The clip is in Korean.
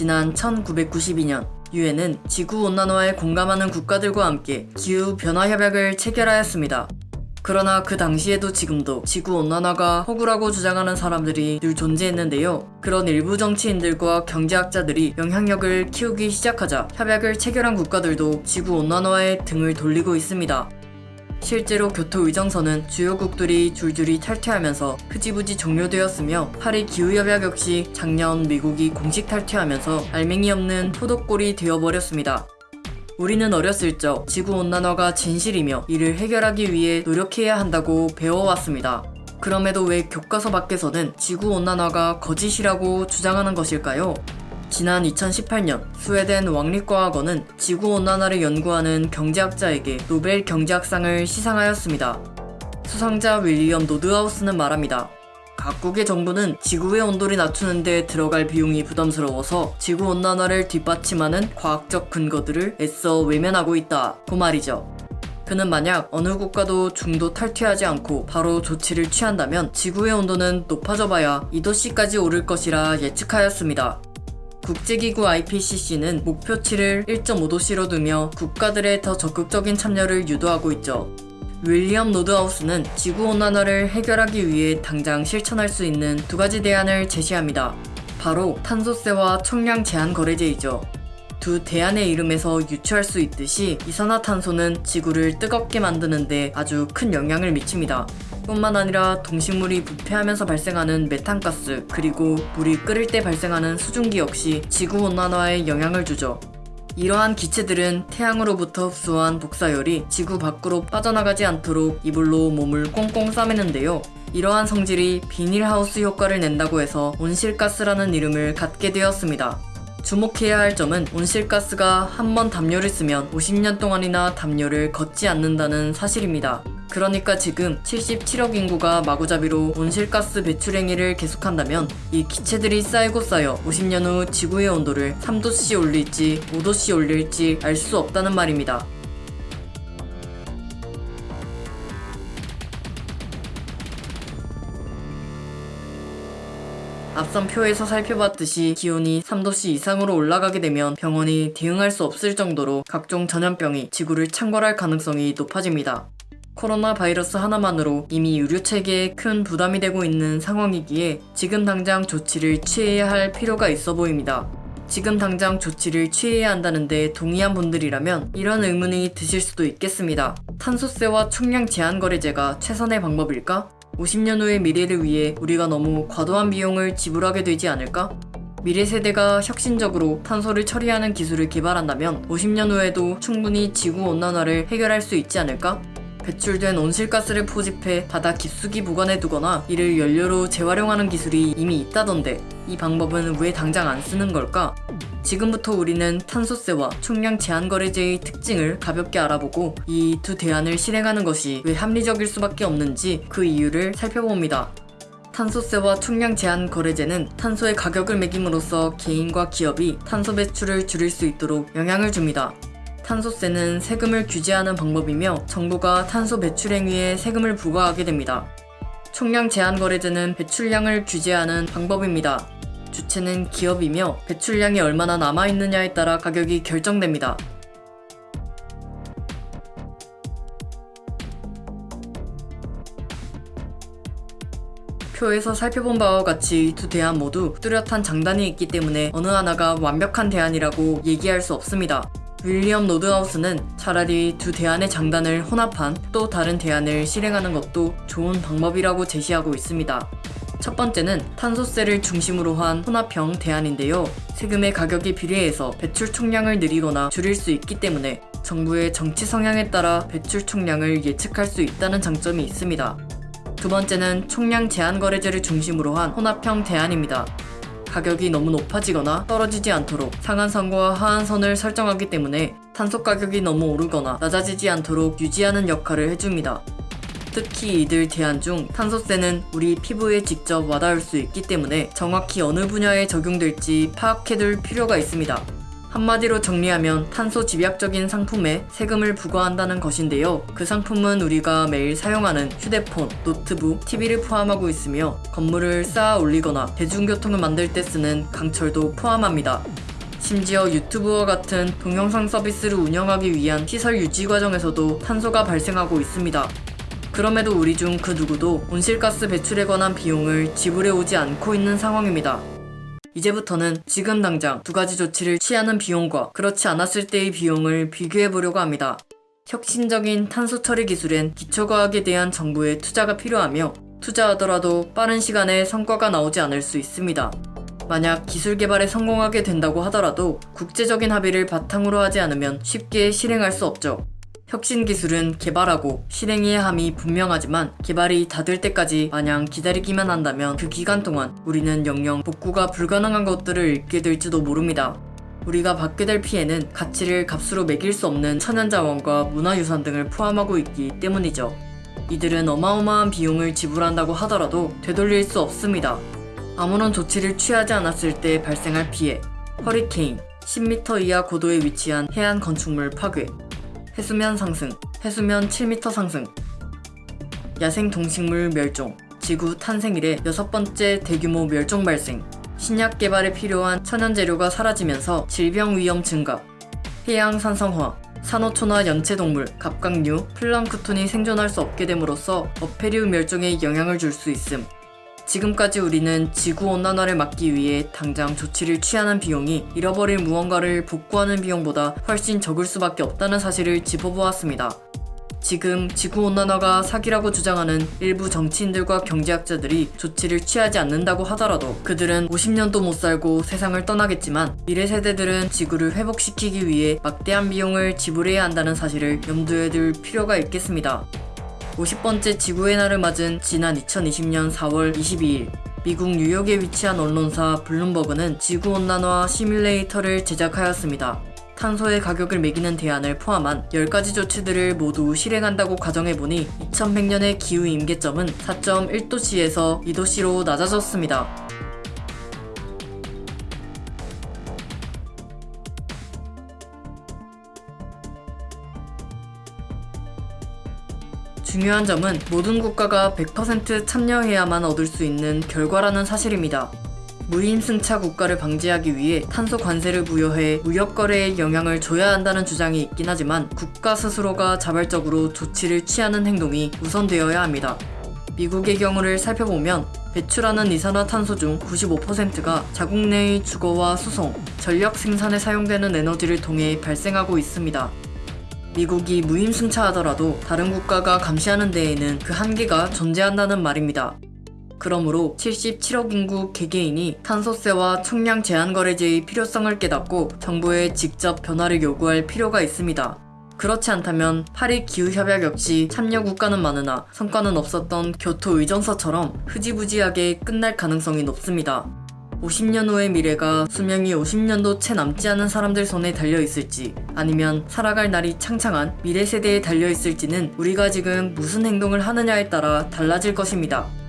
지난 1992년 유엔은 지구온난화에 공감하는 국가들과 함께 기후변화 협약을 체결하였습니다. 그러나 그 당시에도 지금도 지구온난화가 허구라고 주장하는 사람들이 늘 존재했는데요. 그런 일부 정치인들과 경제학자들이 영향력을 키우기 시작하자 협약을 체결한 국가들도 지구온난화에 등을 돌리고 있습니다. 실제로 교토의정서는 주요국들이 줄줄이 탈퇴하면서 흐지부지 종료되었으며 파리 기후협약 역시 작년 미국이 공식 탈퇴하면서 알맹이 없는 포도골이 되어버렸습니다. 우리는 어렸을 적 지구온난화가 진실이며 이를 해결하기 위해 노력해야 한다고 배워왔습니다. 그럼에도 왜 교과서 밖에서는 지구온난화가 거짓이라고 주장하는 것일까요? 지난 2018년 스웨덴 왕립과학원은 지구온난화를 연구하는 경제학자에게 노벨 경제학상을 시상하였습니다. 수상자 윌리엄 노드하우스는 말합니다. 각국의 정부는 지구의 온도를 낮추는 데 들어갈 비용이 부담스러워서 지구온난화를 뒷받침하는 과학적 근거들을 애써 외면하고 있다 고 말이죠. 그는 만약 어느 국가도 중도 탈퇴하지 않고 바로 조치를 취한다면 지구의 온도는 높아져 봐야 2도씨까지 오를 것이라 예측하였습니다. 국제기구 IPCC는 목표치를 1.5도씨로 두며 국가들의 더 적극적인 참여를 유도하고 있죠. 윌리엄 노드하우스는 지구온난화를 해결하기 위해 당장 실천할 수 있는 두 가지 대안을 제시합니다. 바로 탄소세와 총량 제한 거래제이죠. 두 대안의 이름에서 유추할 수 있듯이 이산화탄소는 지구를 뜨겁게 만드는데 아주 큰 영향을 미칩니다. 뿐만 아니라 동식물이 부패하면서 발생하는 메탄가스 그리고 물이 끓을 때 발생하는 수증기 역시 지구온난화에 영향을 주죠. 이러한 기체들은 태양으로부터 흡수한 복사열이 지구 밖으로 빠져나가지 않도록 이불로 몸을 꽁꽁 싸매는데요. 이러한 성질이 비닐하우스 효과를 낸다고 해서 온실가스라는 이름을 갖게 되었습니다. 주목해야 할 점은 온실가스가 한 번 담요를 쓰면 50년 동안이나 담요를 걷지 않는다는 사실입니다. 그러니까 지금 77억 인구가 마구잡이로 온실가스 배출 행위를 계속한다면 이 기체들이 쌓이고 쌓여 50년 후 지구의 온도를 3도씨 올릴지 5도씨 올릴지 알 수 없다는 말입니다. 앞선 표에서 살펴봤듯이 기온이 3도씨 이상으로 올라가게 되면 병원이 대응할 수 없을 정도로 각종 전염병이 지구를 창궐할 가능성이 높아집니다. 코로나 바이러스 하나만으로 이미 의료 체계에 큰 부담이 되고 있는 상황이기에 지금 당장 조치를 취해야 할 필요가 있어 보입니다. 지금 당장 조치를 취해야 한다는데 동의한 분들이라면 이런 의문이 드실 수도 있겠습니다. 탄소세와 총량 제한 거래제가 최선의 방법일까? 50년 후의 미래를 위해 우리가 너무 과도한 비용을 지불하게 되지 않을까? 미래 세대가 혁신적으로 탄소를 처리하는 기술을 개발한다면 50년 후에도 충분히 지구 온난화를 해결할 수 있지 않을까? 배출된 온실가스를 포집해 바다 깊숙이 보관해 두거나 이를 연료로 재활용하는 기술이 이미 있다던데 이 방법은 왜 당장 안 쓰는 걸까? 지금부터 우리는 탄소세와 총량 제한 거래제의 특징을 가볍게 알아보고 이 두 대안을 실행하는 것이 왜 합리적일 수밖에 없는지 그 이유를 살펴봅니다. 탄소세와 총량 제한 거래제는 탄소의 가격을 매김으로써 개인과 기업이 탄소 배출을 줄일 수 있도록 영향을 줍니다. 탄소세는 세금을 규제하는 방법이며 정부가 탄소 배출 행위에 세금을 부과하게 됩니다. 총량 제한 거래제는 배출량을 규제하는 방법입니다. 주체는 기업이며 배출량이 얼마나 남아있느냐에 따라 가격이 결정됩니다. 표에서 살펴본 바와 같이 두 대안 모두 뚜렷한 장단이 있기 때문에 어느 하나가 완벽한 대안이라고 얘기할 수 없습니다. 윌리엄 노드하우스는 차라리 두 대안의 장단을 혼합한 또 다른 대안을 실행하는 것도 좋은 방법이라고 제시하고 있습니다. 첫 번째는 탄소세를 중심으로 한 혼합형 대안인데요. 세금의 가격이 비례해서 배출 총량을 늘리거나 줄일 수 있기 때문에 정부의 정치 성향에 따라 배출 총량을 예측할 수 있다는 장점이 있습니다. 두 번째는 총량 제한 거래제를 중심으로 한 혼합형 대안입니다. 가격이 너무 높아지거나 떨어지지 않도록 상한선과 하한선을 설정하기 때문에 탄소 가격이 너무 오르거나 낮아지지 않도록 유지하는 역할을 해줍니다. 특히 이들 대안 중 탄소세는 우리 피부에 직접 와닿을 수 있기 때문에 정확히 어느 분야에 적용될지 파악해둘 필요가 있습니다. 한마디로 정리하면 탄소 집약적인 상품에 세금을 부과한다는 것인데요. 그 상품은 우리가 매일 사용하는 휴대폰, 노트북, TV를 포함하고 있으며 건물을 쌓아 올리거나 대중교통을 만들 때 쓰는 강철도 포함합니다. 심지어 유튜브와 같은 동영상 서비스를 운영하기 위한 시설 유지 과정에서도 탄소가 발생하고 있습니다. 그럼에도 우리 중 그 누구도 온실가스 배출에 관한 비용을 지불해 오지 않고 있는 상황입니다. 이제부터는 지금 당장 두 가지 조치를 취하는 비용과 그렇지 않았을 때의 비용을 비교해 보려고 합니다. 혁신적인 탄소 처리 기술엔 기초과학에 대한 정부의 투자가 필요하며 투자하더라도 빠른 시간에 성과가 나오지 않을 수 있습니다. 만약 기술 개발에 성공하게 된다고 하더라도 국제적인 합의를 바탕으로 하지 않으면 쉽게 실행할 수 없죠. 혁신 기술은 개발하고 실행해야 함이 분명하지만 개발이 다 될 때까지 마냥 기다리기만 한다면 그 기간 동안 우리는 영영 복구가 불가능한 것들을 잃게 될지도 모릅니다. 우리가 받게 될 피해는 가치를 값으로 매길 수 없는 천연자원과 문화유산 등을 포함하고 있기 때문이죠. 이들은 어마어마한 비용을 지불한다고 하더라도 되돌릴 수 없습니다. 아무런 조치를 취하지 않았을 때 발생할 피해, 허리케인, 10m 이하 고도에 위치한 해안 건축물 파괴, 해수면 상승, 해수면 7m 상승, 야생 동식물 멸종, 지구 탄생 이래 여섯 번째 대규모 멸종 발생, 신약 개발에 필요한 천연 재료가 사라지면서 질병 위험 증가, 해양 산성화, 산호초나 연체동물, 갑각류, 플랑크톤이 생존할 수 없게 됨으로써 어패류 멸종에 영향을 줄 수 있음. 지금까지 우리는 지구온난화를 막기 위해 당장 조치를 취하는 비용이 잃어버린 무언가를 복구하는 비용보다 훨씬 적을 수밖에 없다는 사실을 짚어보았습니다. 지금 지구온난화가 사기라고 주장하는 일부 정치인들과 경제학자들이 조치를 취하지 않는다고 하더라도 그들은 50년도 못 살고 세상을 떠나겠지만 미래 세대들은 지구를 회복시키기 위해 막대한 비용을 지불해야 한다는 사실을 염두에 둘 필요가 있겠습니다. 50번째 지구의 날을 맞은 지난 2020년 4월 22일 미국 뉴욕에 위치한 언론사 블룸버그는 지구온난화 시뮬레이터를 제작하였습니다. 탄소의 가격을 매기는 대안을 포함한 10가지 조치들을 모두 실행한다고 가정해보니 2100년의 기후 임계점은 4.1도씨에서 2도씨로 낮아졌습니다. 중요한 점은 모든 국가가 100% 참여해야만 얻을 수 있는 결과라는 사실입니다. 무임승차 국가를 방지하기 위해 탄소 관세를 부여해 무역 거래에 영향을 줘야 한다는 주장이 있긴 하지만 국가 스스로가 자발적으로 조치를 취하는 행동이 우선되어야 합니다. 미국의 경우를 살펴보면 배출하는 이산화탄소 중 95%가 자국 내의 주거와 수송, 전력 생산에 사용되는 에너지를 통해 발생하고 있습니다. 미국이 무임승차하더라도 다른 국가가 감시하는 데에는 그 한계가 존재한다는 말입니다. 그러므로 77억 인구 개개인이 탄소세와 총량 제한 거래제의 필요성을 깨닫고 정부에 직접 변화를 요구할 필요가 있습니다. 그렇지 않다면 파리 기후협약 역시 참여 국가는 많으나 성과는 없었던 교토 의정서처럼 흐지부지하게 끝날 가능성이 높습니다. 50년 후의 미래가 수명이 50년도 채 남지 않은 사람들 손에 달려 있을지 아니면 살아갈 날이 창창한 미래 세대에 달려 있을지는 우리가 지금 무슨 행동을 하느냐에 따라 달라질 것입니다.